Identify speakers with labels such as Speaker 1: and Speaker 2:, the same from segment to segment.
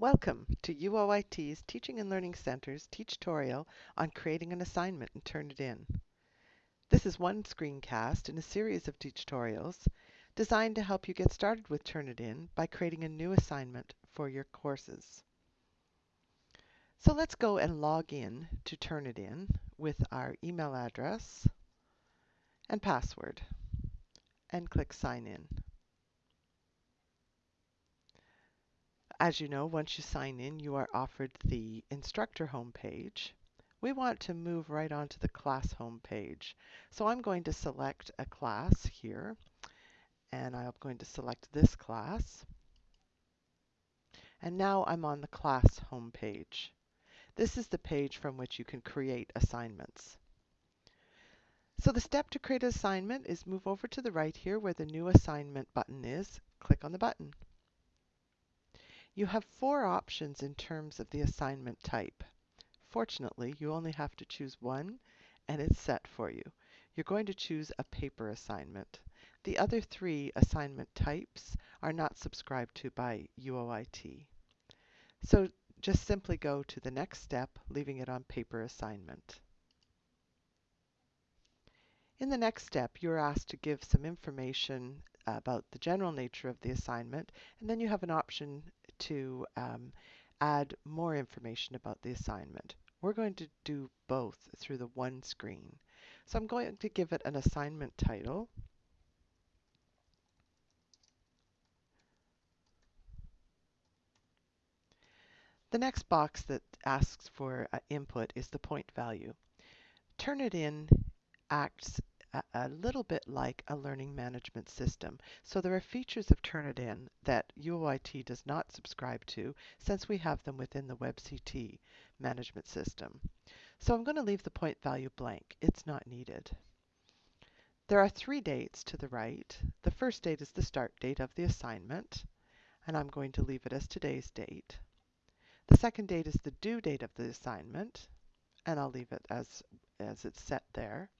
Speaker 1: Welcome to UOIT's Teaching and Learning Center's Teachtorial on creating an assignment and Turnitin. This is one screencast in a series of tutorials designed to help you get started with Turnitin by creating a new assignment for your courses. So let's go and log in to Turnitin with our email address and password and click Sign In. As you know, once you sign in, you are offered the instructor homepage. We want to move right onto the class homepage. So I'm going to select a class here, and I'm going to select this class. And now I'm on the class homepage. This is the page from which you can create assignments. So the step to create an assignment is move over to the right here where the new assignment button is, click on the button. You have four options in terms of the assignment type. Fortunately, you only have to choose one and it's set for you. You're going to choose a paper assignment. The other three assignment types are not subscribed to by UOIT. So just simply go to the next step, leaving it on paper assignment. In the next step, you're asked to give some information about the general nature of the assignment, and then you have an option to um, add more information about the assignment. We're going to do both through the one screen. So I'm going to give it an assignment title. The next box that asks for uh, input is the point value. Turnitin acts a, little bit like a learning management system. So there are features of Turnitin that UOIT does not subscribe to since we have them within the WebCT management system. So I'm going to leave the point value blank. It's not needed. There are three dates to the right. The first date is the start date of the assignment, and I'm going to leave it as today's date. The second date is the due date of the assignment, and I'll leave it as, as it's set there.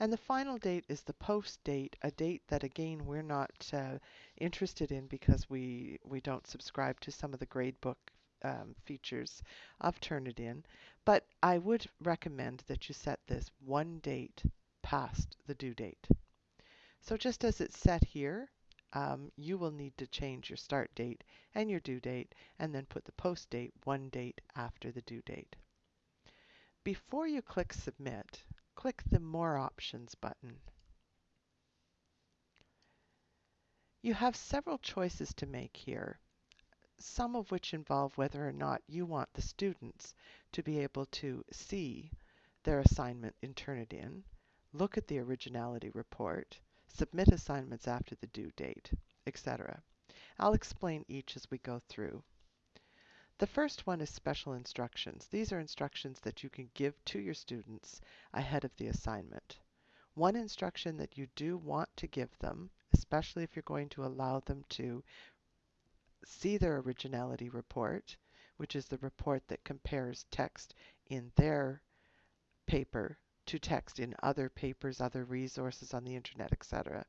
Speaker 1: And the final date is the post date, a date that again we're not uh, interested in because we, we don't subscribe to some of the gradebook um, features of Turnitin. But I would recommend that you set this one date past the due date. So just as it's set here, um, you will need to change your start date and your due date and then put the post date one date after the due date. Before you click submit, click the More Options button. You have several choices to make here, some of which involve whether or not you want the students to be able to see their assignment in Turnitin, look at the originality report, submit assignments after the due date, etc. I'll explain each as we go through. The first one is special instructions. These are instructions that you can give to your students ahead of the assignment. One instruction that you do want to give them, especially if you're going to allow them to see their originality report, which is the report that compares text in their paper to text in other papers, other resources on the internet, etc.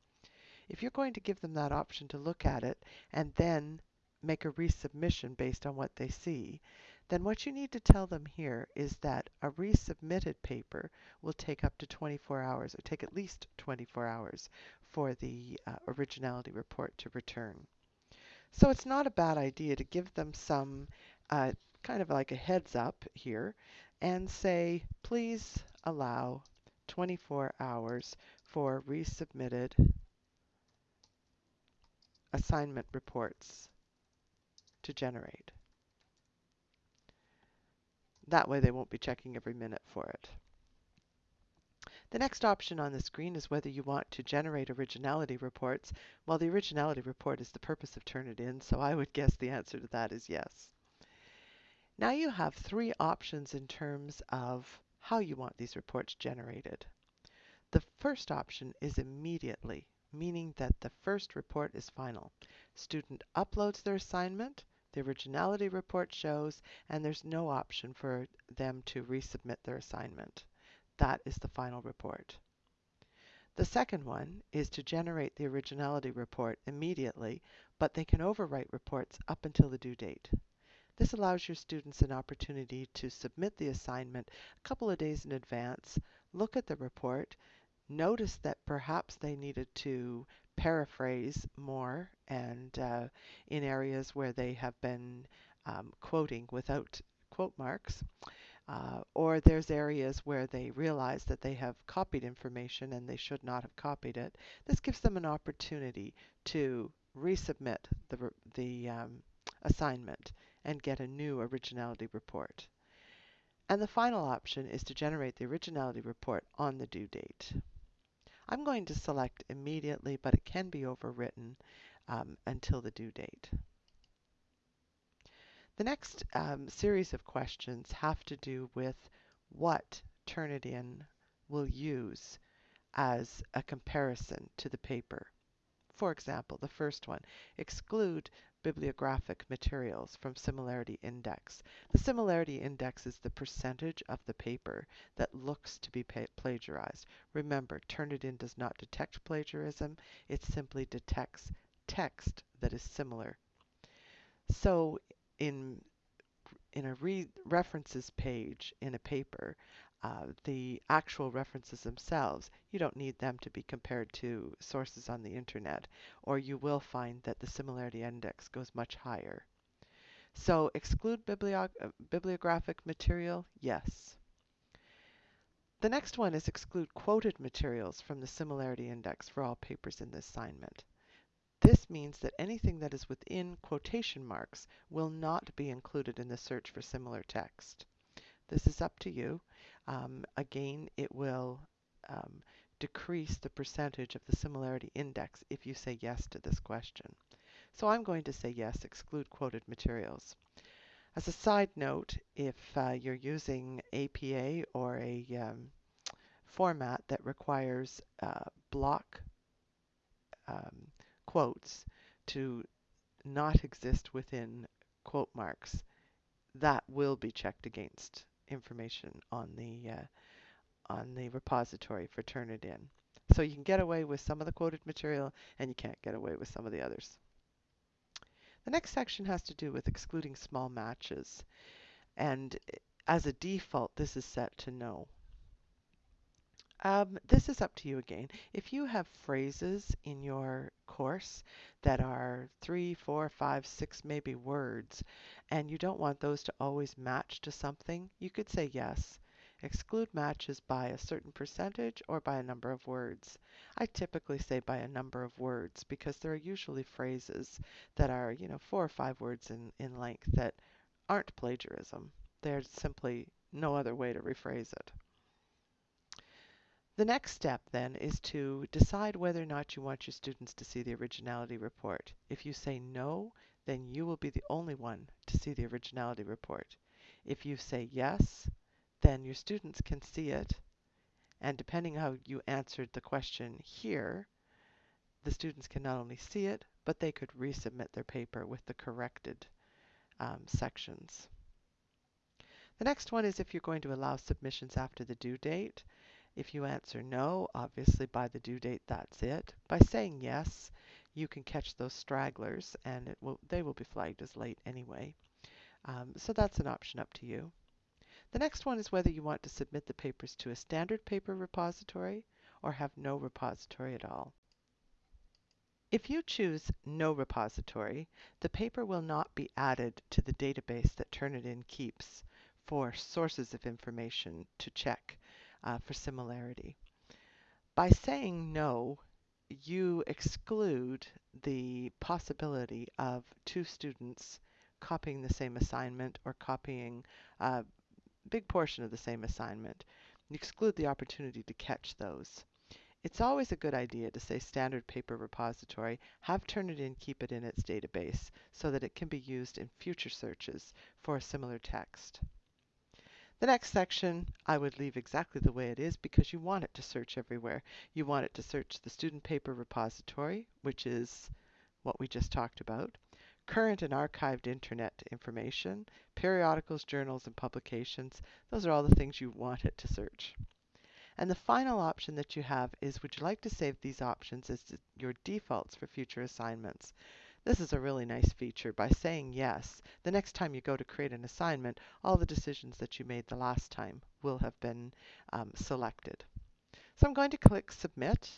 Speaker 1: If you're going to give them that option to look at it and then make a resubmission based on what they see, then what you need to tell them here is that a resubmitted paper will take up to 24 hours, or take at least 24 hours for the uh, originality report to return. So it's not a bad idea to give them some uh, kind of like a heads up here and say, please allow 24 hours for resubmitted assignment reports to generate. That way they won't be checking every minute for it. The next option on the screen is whether you want to generate originality reports. Well, the originality report is the purpose of Turnitin, so I would guess the answer to that is yes. Now you have three options in terms of how you want these reports generated. The first option is immediately, meaning that the first report is final. Student uploads their assignment, the originality report shows, and there's no option for them to resubmit their assignment. That is the final report. The second one is to generate the originality report immediately, but they can overwrite reports up until the due date. This allows your students an opportunity to submit the assignment a couple of days in advance, look at the report, notice that perhaps they needed to paraphrase more and uh, in areas where they have been um, quoting without quote marks. Uh, or there's areas where they realize that they have copied information and they should not have copied it. This gives them an opportunity to resubmit the, the um, assignment and get a new originality report. And the final option is to generate the originality report on the due date. I'm going to select immediately, but it can be overwritten um, until the due date. The next um, series of questions have to do with what Turnitin will use as a comparison to the paper. For example, the first one, exclude bibliographic materials from similarity index. The similarity index is the percentage of the paper that looks to be plagiarized. Remember, Turnitin does not detect plagiarism, it simply detects text that is similar. So in in a re references page in a paper, uh, the actual references themselves, you don't need them to be compared to sources on the internet, or you will find that the similarity index goes much higher. So exclude bibliog uh, bibliographic material, yes. The next one is exclude quoted materials from the similarity index for all papers in this assignment. This means that anything that is within quotation marks will not be included in the search for similar text. This is up to you. Um, again, it will um, decrease the percentage of the similarity index if you say yes to this question. So I'm going to say yes, exclude quoted materials. As a side note, if uh, you're using APA or a um, format that requires uh, block um, quotes to not exist within quote marks, that will be checked against information on the uh, on the repository for Turnitin. So you can get away with some of the quoted material and you can't get away with some of the others. The next section has to do with excluding small matches. And as a default, this is set to no. Um, this is up to you again. If you have phrases in your course that are three, four, five, six, maybe words, and you don't want those to always match to something, you could say yes. Exclude matches by a certain percentage or by a number of words. I typically say by a number of words because there are usually phrases that are, you know, four or five words in, in length that aren't plagiarism. There's simply no other way to rephrase it. The next step then is to decide whether or not you want your students to see the originality report. If you say no, then you will be the only one to see the originality report. If you say yes, then your students can see it. And depending how you answered the question here, the students can not only see it, but they could resubmit their paper with the corrected um, sections. The next one is if you're going to allow submissions after the due date. If you answer no, obviously by the due date, that's it. By saying yes, you can catch those stragglers and it will, they will be flagged as late anyway. Um, so that's an option up to you. The next one is whether you want to submit the papers to a standard paper repository or have no repository at all. If you choose no repository, the paper will not be added to the database that Turnitin keeps for sources of information to check uh, for similarity. By saying no, you exclude the possibility of two students copying the same assignment or copying a big portion of the same assignment. You exclude the opportunity to catch those. It's always a good idea to say standard paper repository, have Turnitin keep it in its database so that it can be used in future searches for a similar text. The next section I would leave exactly the way it is because you want it to search everywhere. You want it to search the student paper repository, which is what we just talked about, current and archived internet information, periodicals, journals, and publications. Those are all the things you want it to search. And the final option that you have is would you like to save these options as your defaults for future assignments? This is a really nice feature. By saying yes, the next time you go to create an assignment, all the decisions that you made the last time will have been um, selected. So I'm going to click Submit.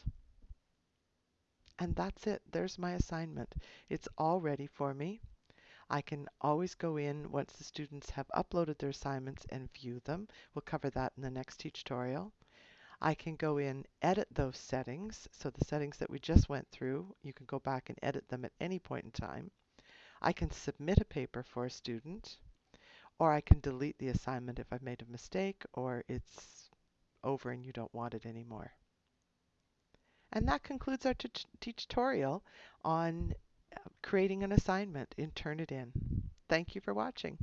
Speaker 1: And that's it. There's my assignment. It's all ready for me. I can always go in once the students have uploaded their assignments and view them. We'll cover that in the next tutorial. I can go in, edit those settings. So the settings that we just went through, you can go back and edit them at any point in time. I can submit a paper for a student, or I can delete the assignment if I've made a mistake or it's over and you don't want it anymore. And that concludes our tutorial on uh, creating an assignment in Turnitin. Thank you for watching.